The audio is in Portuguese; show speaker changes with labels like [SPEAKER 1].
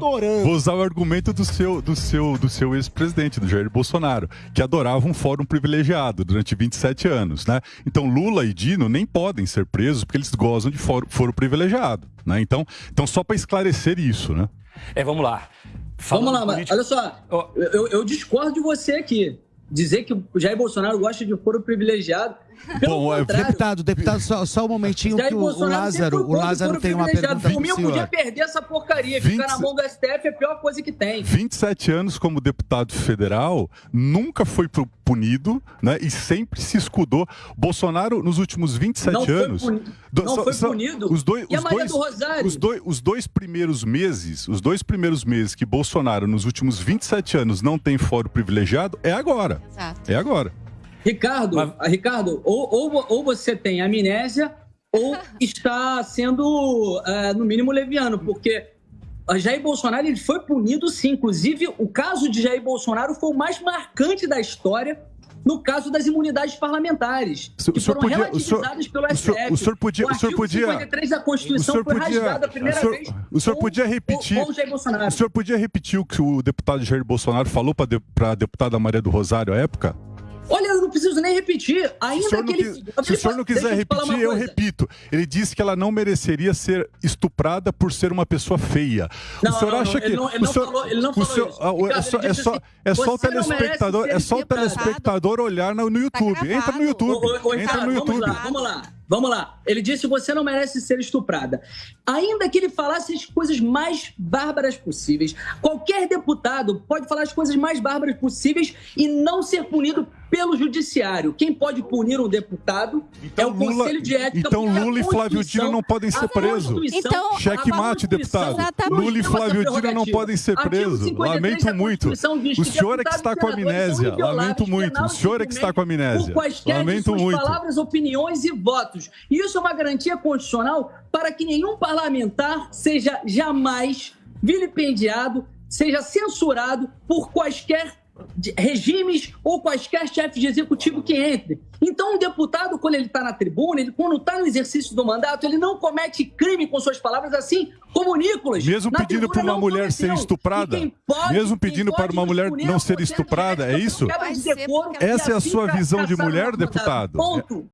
[SPEAKER 1] Adorando.
[SPEAKER 2] Vou usar o argumento do seu, do seu, do seu ex-presidente, do Jair Bolsonaro, que adorava um fórum privilegiado durante 27 anos, né? Então Lula e Dino nem podem ser presos porque eles gozam de fórum, fórum privilegiado, né? Então, então só para esclarecer isso, né?
[SPEAKER 3] É, vamos lá.
[SPEAKER 4] Falando vamos lá, político... olha só, oh. eu, eu discordo de você aqui dizer que o Jair Bolsonaro gosta de foro privilegiado. Bom,
[SPEAKER 1] deputado, deputado, só, só um momentinho Jair que o, o Lázaro, o Lázaro tem uma pergunta
[SPEAKER 4] Por mim, podia perder essa porcaria. 20... Ficar na mão do STF é a pior coisa que tem.
[SPEAKER 2] 27 anos como deputado federal, nunca foi punido, né? E sempre se escudou. Bolsonaro, nos últimos 27 não anos.
[SPEAKER 4] Foi punido. não foi punido.
[SPEAKER 2] Os dois, e os a Maria dois, do Rosário? Os dois, os dois primeiros meses, os dois primeiros meses que Bolsonaro, nos últimos 27 anos, não tem fórum privilegiado, é agora. Exato. É agora.
[SPEAKER 4] Ricardo, Mas... Ricardo, ou, ou, ou você tem amnésia ou está sendo, uh, no mínimo, leviano, porque Jair Bolsonaro ele foi punido sim. Inclusive, o caso de Jair Bolsonaro foi o mais marcante da história no caso das imunidades parlamentares,
[SPEAKER 2] o que foram podia,
[SPEAKER 4] relativizadas
[SPEAKER 2] o
[SPEAKER 4] pelo STF. O senhor, o
[SPEAKER 2] senhor podia, o, o senhor podia,
[SPEAKER 4] 53 da Constituição foi podia, rasgado a primeira
[SPEAKER 2] o senhor,
[SPEAKER 4] vez
[SPEAKER 2] o senhor podia repetir, com,
[SPEAKER 4] com
[SPEAKER 2] o, o senhor podia repetir o que o deputado Jair Bolsonaro falou para a deputada Maria do Rosário à época?
[SPEAKER 4] Não preciso nem repetir. Ainda que ele.
[SPEAKER 2] Se o senhor não quiser repetir, eu repito. Ele disse que ela não mereceria ser estuprada por ser uma pessoa feia.
[SPEAKER 4] Não, o senhor não, acha não, que. Ele não, ele não senhor, falou, ele não falou senhor, isso.
[SPEAKER 2] Ricardo, é só, é só, assim, é só o telespectador, é só o telespectador olhar no, no YouTube. Tá entra no YouTube. O, o, entra no YouTube.
[SPEAKER 4] Vamos lá, vamos lá. Vamos lá. Ele disse: você não merece ser estuprada. Ainda que ele falasse as coisas mais bárbaras possíveis, qualquer deputado pode falar as coisas mais bárbaras possíveis e não ser punido pelo judiciário. Quem pode punir um deputado então, é o Lula, Conselho de Ética.
[SPEAKER 2] Então Lula e Flávio Dino não podem ser presos. Então, Cheque mate, deputado. Lula e Flávio Dino não podem ser presos. Lamento muito. O senhor é que está com amnésia. Lamento muito. O senhor é que está com amnésia. Lamento muito.
[SPEAKER 4] palavras, opiniões e votos. E isso é uma garantia constitucional para que nenhum parlamentar seja jamais vilipendiado, seja censurado por quaisquer regimes ou quaisquer chefes de executivo que entre. Então, um deputado, quando ele está na tribuna, ele, quando está no exercício do mandato, ele não comete crime com suas palavras, assim como Nicolas.
[SPEAKER 2] Mesmo pedindo para uma mulher ser estuprada? Pode, Mesmo pedindo para uma mulher não ser estuprada, é isso? Essa é a sua visão de mulher, deputado?
[SPEAKER 4] Ponto.